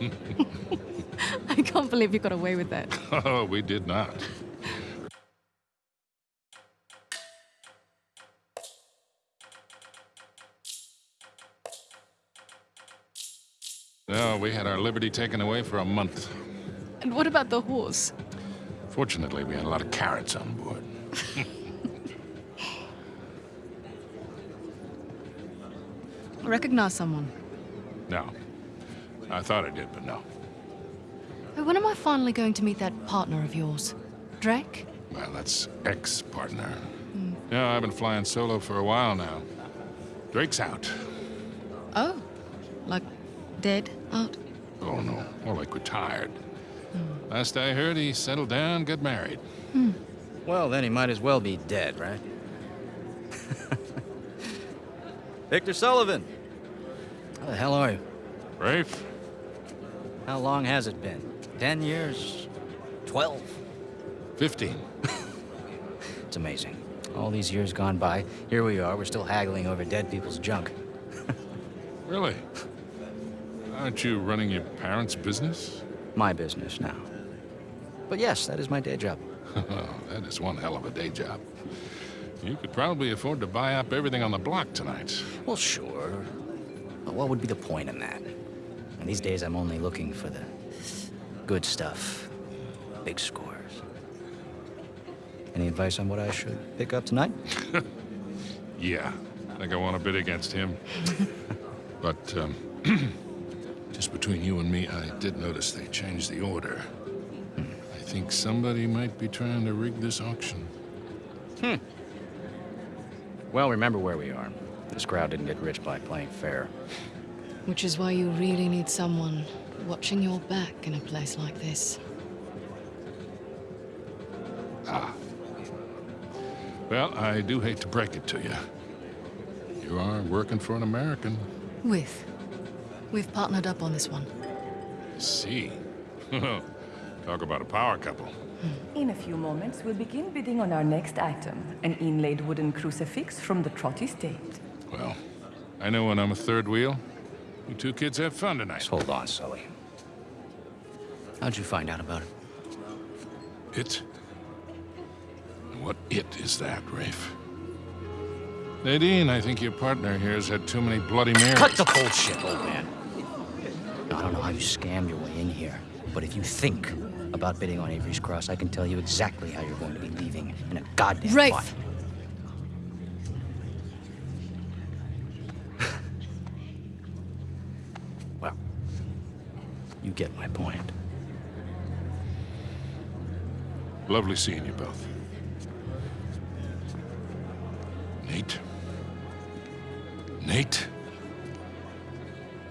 I can't believe you got away with that. Oh, we did not. No, we had our liberty taken away for a month. And what about the horse? Fortunately, we had a lot of carrots on board. Recognize someone? No. I thought I did, but no. When am I finally going to meet that partner of yours? Drake? Well, that's ex-partner. Yeah, I've been flying solo for a while now. Drake's out. Oh. Like dead out? Oh, no. More like retired. Hmm. Last I heard, he settled down, got married. Hmm. Well, then he might as well be dead, right? Victor Sullivan! How the hell are you? Rafe? How long has it been? Ten years? Twelve? 15. It's amazing. All these years gone by, here we are, we're still haggling over dead people's junk. Really? Aren't you running your parents' business? My business now. But yes, that is my day job. Oh, that is one hell of a day job. You could probably afford to buy up everything on the block tonight. Well, sure. But what would be the point in that? And these days, I'm only looking for the good stuff. Big scores. Any advice on what I should pick up tonight? Yeah, I think I want to bid against him. but, um, just between you and me, I did notice they changed the order. I think somebody might be trying to rig this auction. Hmm. Well, remember where we are. This crowd didn't get rich by playing fair. Which is why you really need someone watching your back in a place like this. Ah. Well, I do hate to break it to you. You are working for an American. With. We've partnered up on this one. I see. Talk about a power couple. In a few moments, we'll begin bidding on our next item, an inlaid wooden crucifix from the Trott estate. Well, I know when I'm a third wheel. You two kids have fun tonight. Just hold on, Sully. How'd you find out about it? It? What it is that, Rafe? Nadine, I think your partner here has had too many Bloody Marys. Cut the bullshit, old man. I don't know how you scammed your way in here, but if you think about bidding on Avery's Cross, I can tell you exactly how you're going to be leaving in a goddamn Rafe! fight. Get my point. Lovely seeing you both. Nate? Nate?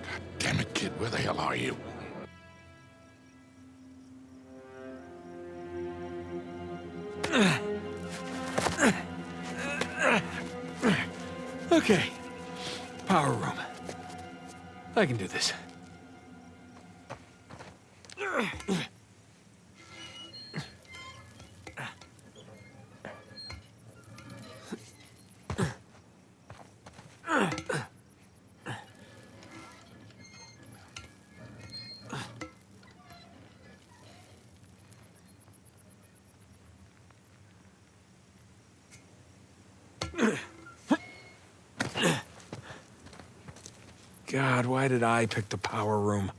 God damn it, kid, where the hell are you? Okay. Power room. I can do this. God, why did I pick the power room?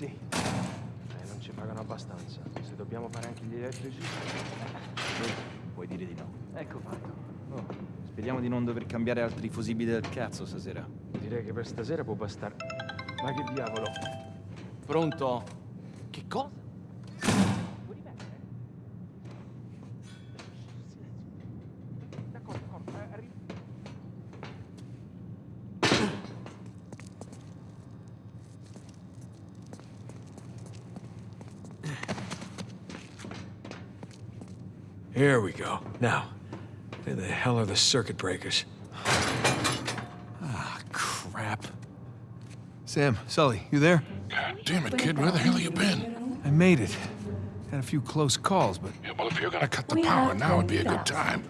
Sì. Eh, non ci pagano abbastanza. Se dobbiamo fare anche gli elettrici... Puoi dire di no. Ecco fatto. Oh, speriamo di non dover cambiare altri fusibili del cazzo stasera. Direi che per stasera può bastare... Ma che diavolo? Pronto? Che cosa? Here we go. Now, where the hell are the circuit breakers? Ah, crap. Sam, Sully, you there? God damn it, kid, where the hell have you been? I made it. Had a few close calls, but Yeah, well, if you're gonna cut the We power have now, would be a good 20,000. time.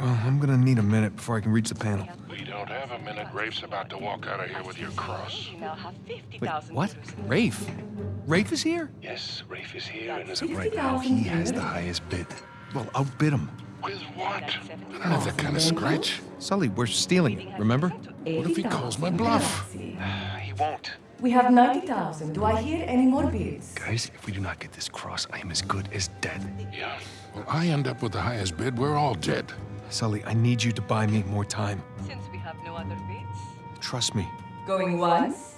well, I'm gonna need a minute before I can reach the panel. We don't have a minute. Rafe's about to walk out of here with your cross. We now have Wait, 50,000 what? euros in Rafe? Rafe is here? Yes, Rafe is here, and That's is right now, he has the highest bid. Well, outbid him. With what? I don't have that kind of scratch. Sully, we're stealing it, remember? What if he calls my bluff? Uh, he won't. We have 90,000. Do I hear any more bids? Guys, if we do not get this cross, I am as good as dead. Yeah. Well, I end up with the highest bid. We're all dead. Sully, I need you to buy me more time. Since we have no other bids. Trust me. Going once.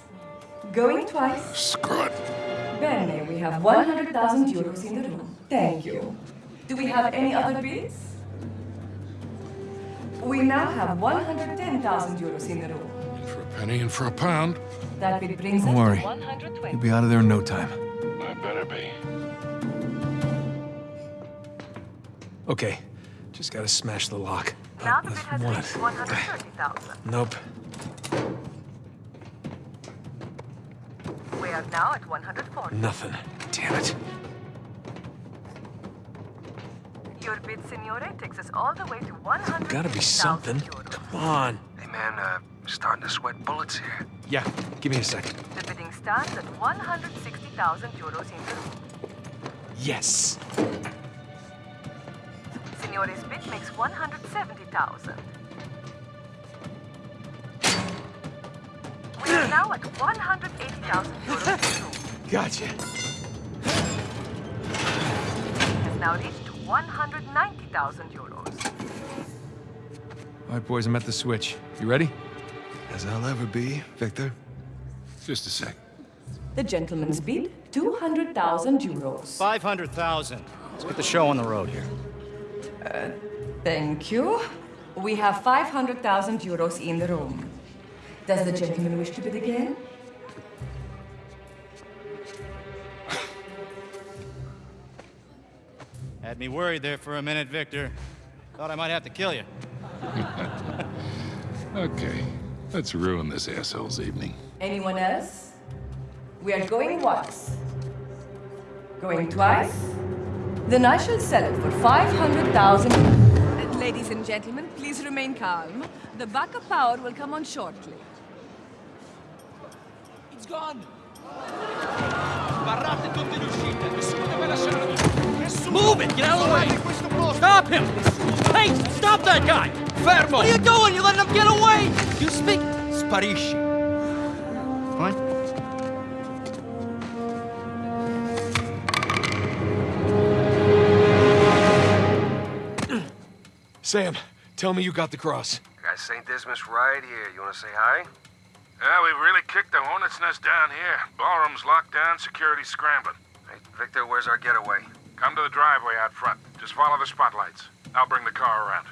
Going twice. Screw it. Bene, we have 100,000 euros in the room. Thank you. Do we have any other bids? We now have 110,000 euros in the room. For a penny and for a pound. That bid brings Don't us worry. to 120. You'll be out of there in no time. I better be. Okay, just gotta smash the lock. Now the bid has what? reached 130,000. Nope. We are now at 140. Nothing. Damn it. Your bid, Signore, takes us all the way to 100. Gotta be something. Come on. Hey man, uh, starting to sweat bullets here. Yeah, give me a second. The bidding stands at 160,000 euros in the. Yes. Signore's bid makes 170,000. We are now at 180,000 euros in the room. Gotcha. Has now reached 190,000 euros. All right, boys, I'm at the switch. You ready? As I'll ever be, Victor. Just a sec. The gentleman's bid, 200,000 euros. 500,000. Let's get the show on the road here. Uh, thank you. We have 500,000 euros in the room. Does the gentleman wish to bid again? Had me worried there for a minute, Victor. Thought I might have to kill you. Okay. Let's ruin this asshole's evening. Anyone else? We are going once. Going twice? Then I shall sell it for 500,000. Uh, Ladies and gentlemen, please remain calm. The backup power will come on shortly. It's gone! Get out of the way! Stop him! Hey, stop that guy! Fermo! What are you doing? You're letting him get away! You speak. Sparisci! What? Sam, tell me you got the cross. Got St. Dismas right here. You wanna say hi? Yeah, we've really kicked the hornet's nest down here. Ballroom's locked down, security's scrambling. Hey, Victor, where's our getaway? Come to the driveway out front. Just follow the spotlights. I'll bring the car around.